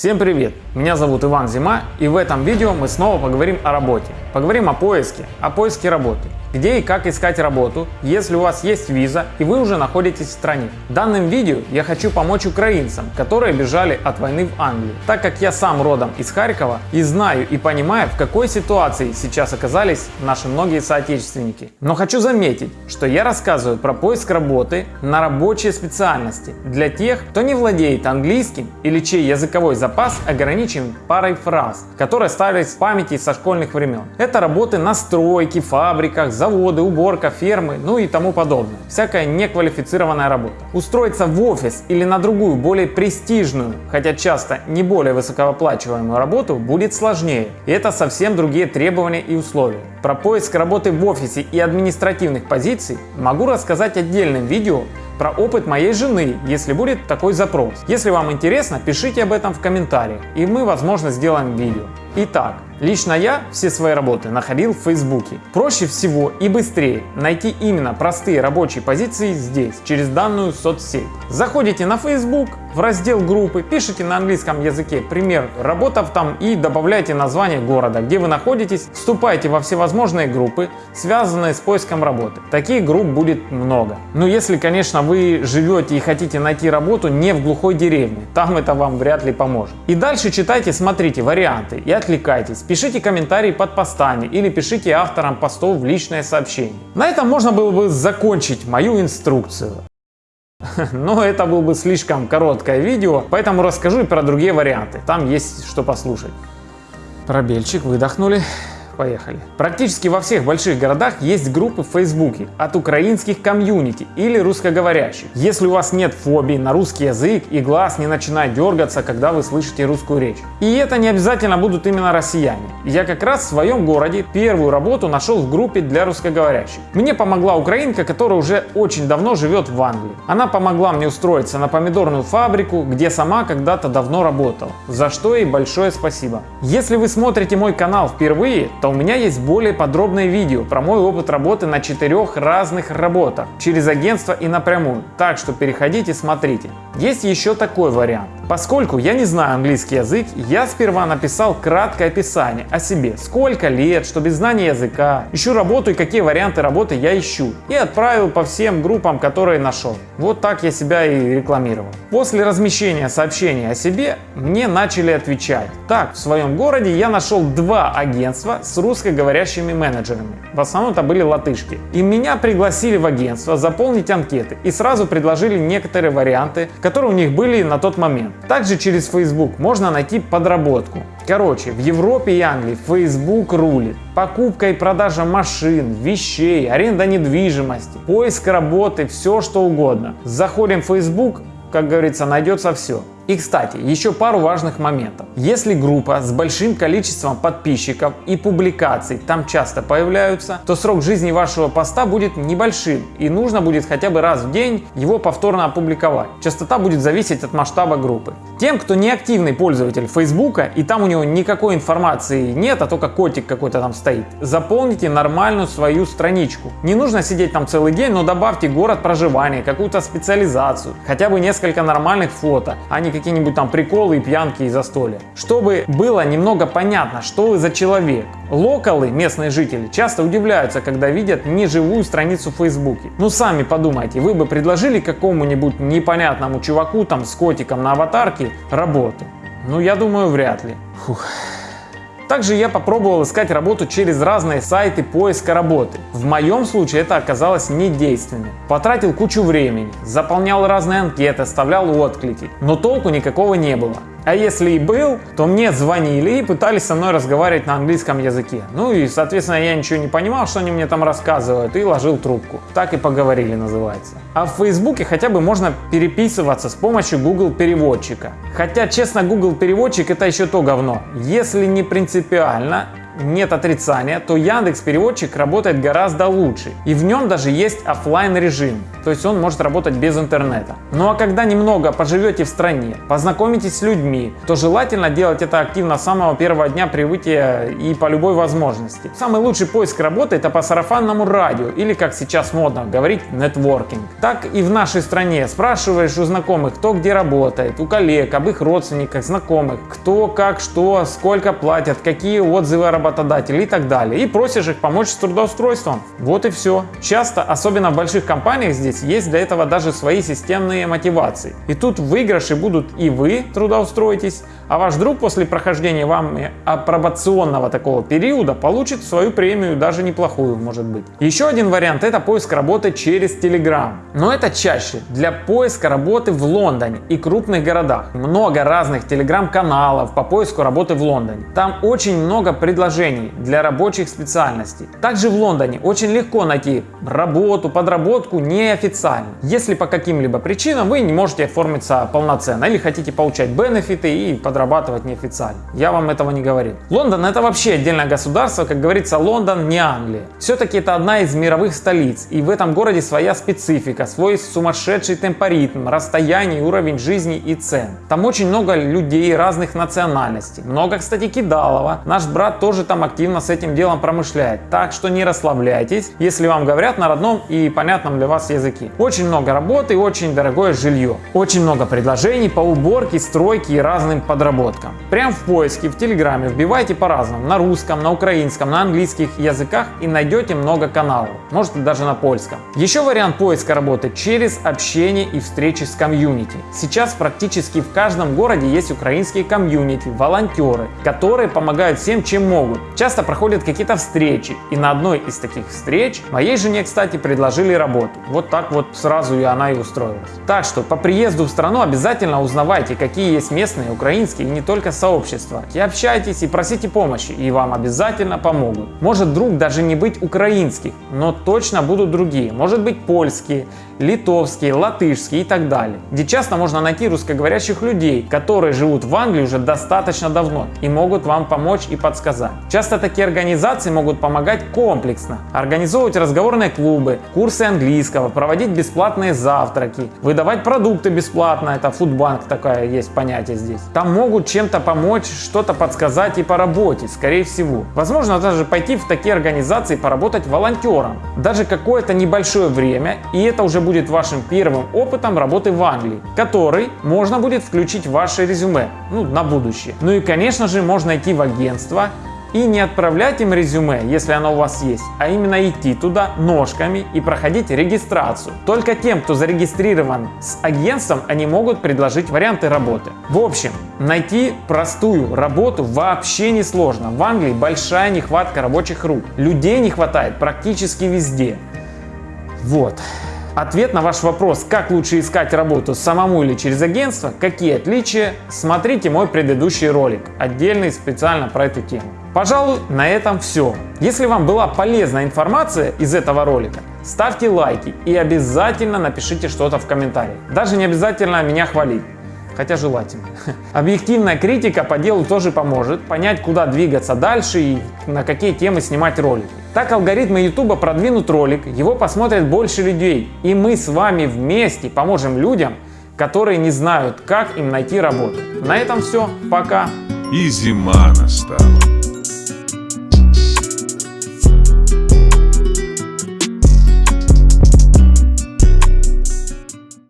Всем привет! Меня зовут Иван Зима и в этом видео мы снова поговорим о работе. Поговорим о поиске, о поиске работы. Где и как искать работу, если у вас есть виза и вы уже находитесь в стране. В данном видео я хочу помочь украинцам, которые бежали от войны в Англию. Так как я сам родом из Харькова и знаю и понимаю, в какой ситуации сейчас оказались наши многие соотечественники. Но хочу заметить, что я рассказываю про поиск работы на рабочие специальности для тех, кто не владеет английским или чей языковой запас ограничен парой фраз, которые остались в памяти со школьных времен. Это работы на стройке, фабриках, заводы, уборка, фермы, ну и тому подобное. Всякая неквалифицированная работа. Устроиться в офис или на другую, более престижную, хотя часто не более высокооплачиваемую работу будет сложнее. И это совсем другие требования и условия. Про поиск работы в офисе и административных позиций могу рассказать отдельным видео про опыт моей жены, если будет такой запрос. Если вам интересно, пишите об этом в комментариях, и мы, возможно, сделаем видео. Итак, лично я все свои работы находил в Фейсбуке. Проще всего и быстрее найти именно простые рабочие позиции здесь, через данную соцсеть. Заходите на Facebook, в раздел группы, пишите на английском языке пример работав там и добавляйте название города, где вы находитесь, вступайте во всевозможные группы, связанные с поиском работы. Таких групп будет много. Но если, конечно, вы живете и хотите найти работу не в глухой деревне, там это вам вряд ли поможет. И дальше читайте, смотрите варианты и отвлекайтесь. Пишите комментарии под постами или пишите авторам постов в личное сообщение. На этом можно было бы закончить мою инструкцию. Но это было бы слишком короткое видео, поэтому расскажу и про другие варианты. Там есть что послушать. Пробельчик, выдохнули. Поехали. Практически во всех больших городах есть группы в Фейсбуке от украинских комьюнити или русскоговорящих. Если у вас нет фобии на русский язык и глаз не начинает дергаться, когда вы слышите русскую речь. И это не обязательно будут именно россияне. Я как раз в своем городе первую работу нашел в группе для русскоговорящих. Мне помогла украинка, которая уже очень давно живет в Англии. Она помогла мне устроиться на помидорную фабрику, где сама когда-то давно работала. За что ей большое спасибо. Если вы смотрите мой канал впервые, то у меня есть более подробное видео про мой опыт работы на четырех разных работах через агентство и напрямую, так что переходите смотрите. Есть еще такой вариант. Поскольку я не знаю английский язык, я сперва написал краткое описание о себе, сколько лет, что без знания языка, ищу работу и какие варианты работы я ищу, и отправил по всем группам, которые нашел. Вот так я себя и рекламировал. После размещения сообщения о себе мне начали отвечать. Так, в своем городе я нашел два агентства с русскоговорящими менеджерами. В основном это были латышки. И меня пригласили в агентство заполнить анкеты и сразу предложили некоторые варианты, которые у них были на тот момент. Также через Facebook можно найти подработку. Короче, в Европе и Англии Facebook рулит. Покупка и продажа машин, вещей, аренда недвижимости, поиск работы, все что угодно. Заходим в Facebook, как говорится, найдется все. И кстати, еще пару важных моментов. Если группа с большим количеством подписчиков и публикаций там часто появляются, то срок жизни вашего поста будет небольшим и нужно будет хотя бы раз в день его повторно опубликовать. Частота будет зависеть от масштаба группы. Тем, кто не активный пользователь Фейсбука и там у него никакой информации нет, а только котик какой-то там стоит, заполните нормальную свою страничку. Не нужно сидеть там целый день, но добавьте город проживания, какую-то специализацию, хотя бы несколько нормальных фото, а не какие-нибудь там приколы и пьянки и застолья. Чтобы было немного понятно, что вы за человек. Локалы, местные жители, часто удивляются, когда видят неживую страницу в Фейсбуке. Ну сами подумайте, вы бы предложили какому-нибудь непонятному чуваку там с котиком на аватарке работу? Ну я думаю вряд ли. Фух. Также я попробовал искать работу через разные сайты поиска работы. В моем случае это оказалось недейственным. Потратил кучу времени, заполнял разные анкеты, оставлял отклики, но толку никакого не было. А если и был, то мне звонили и пытались со мной разговаривать на английском языке. Ну и, соответственно, я ничего не понимал, что они мне там рассказывают, и ложил трубку. Так и поговорили, называется. А в Фейсбуке хотя бы можно переписываться с помощью Google переводчика. Хотя, честно, Google переводчик это еще то говно. Если не принципиально, нет отрицания, то Яндекс Переводчик работает гораздо лучше. И в нем даже есть офлайн режим, то есть он может работать без интернета. Ну а когда немного поживете в стране, познакомитесь с людьми, то желательно делать это активно с самого первого дня прибытия и по любой возможности. Самый лучший поиск работы это по сарафанному радио или как сейчас модно говорить нетворкинг. Так и в нашей стране спрашиваешь у знакомых, кто где работает, у коллег, об их родственниках, знакомых, кто, как, что, сколько платят, какие отзывы работодателей и так далее. И просишь их помочь с трудоустройством. Вот и все. Часто, особенно в больших компаниях здесь, есть для этого даже свои системные мотивации. И тут в выигрыше будут и вы трудоустроитесь, а ваш друг после прохождения вами апробационного такого периода получит свою премию, даже неплохую может быть. Еще один вариант это поиск работы через Telegram. Но это чаще для поиска работы в Лондоне и крупных городах. Много разных телеграм-каналов по поиску работы в Лондоне. Там очень много предложений для рабочих специальностей. Также в Лондоне очень легко найти работу, подработку неофициально. Если по каким-либо причинам вы не можете оформиться полноценно или хотите получать бенефиты и подрабатывать неофициально. Я вам этого не говорил. Лондон это вообще отдельное государство, как говорится, Лондон не Англия. Все-таки это одна из мировых столиц, и в этом городе своя специфика, свой сумасшедший темпоритм, расстояние, уровень жизни и цен. Там очень много людей разных национальностей. Много, кстати, кидалова. Наш брат тоже там активно с этим делом промышляет. Так что не расслабляйтесь, если вам говорят на родном и понятном для вас языке. Очень много работы и очень дорогое жилье. Очень много предложений по уборке, стройке и разным подработкам. Прям в поиске в Телеграме вбивайте по-разному, на русском, на украинском, на английских языках и найдете много каналов, может даже на польском. Еще вариант поиска работы через общение и встречи с комьюнити. Сейчас практически в каждом городе есть украинские комьюнити, волонтеры, которые помогают всем, чем могут. Часто проходят какие-то встречи, и на одной из таких встреч моей жене, кстати, предложили работу. Вот так вот сразу и она и устроилась. Так что по приезду в страну обязательно узнавайте, какие есть местные украинские и не только сообщества. И общайтесь и просите помощи, и вам обязательно помогут. Может друг даже не быть украинских, но точно будут другие. Может быть польские, литовские, латышские и так далее. Где часто можно найти русскоговорящих людей, которые живут в Англии уже достаточно давно и могут вам помочь и подсказать. Часто такие организации могут помогать комплексно. Организовывать разговорные клубы, курсы английского, проводить бесплатные завтраки, выдавать продукты бесплатно, это фудбанк такая есть понятие здесь. Там могут чем-то помочь, что-то подсказать и по работе, скорее всего. Возможно даже пойти в такие организации поработать волонтером. Даже какое-то небольшое время, и это уже будет вашим первым опытом работы в Англии, который можно будет включить в ваше резюме, ну, на будущее. Ну и конечно же можно идти в агентство, и не отправлять им резюме, если оно у вас есть, а именно идти туда ножками и проходить регистрацию. Только тем, кто зарегистрирован с агентством, они могут предложить варианты работы. В общем, найти простую работу вообще не сложно. В Англии большая нехватка рабочих рук. Людей не хватает практически везде. Вот. Ответ на ваш вопрос, как лучше искать работу самому или через агентство, какие отличия, смотрите мой предыдущий ролик, отдельный специально про эту тему. Пожалуй, на этом все. Если вам была полезная информация из этого ролика, ставьте лайки и обязательно напишите что-то в комментариях. Даже не обязательно меня хвалить хотя желательно. Объективная критика по делу тоже поможет понять, куда двигаться дальше и на какие темы снимать ролики. Так алгоритмы YouTube продвинут ролик, его посмотрят больше людей, и мы с вами вместе поможем людям, которые не знают, как им найти работу. На этом все, пока. И зима настала.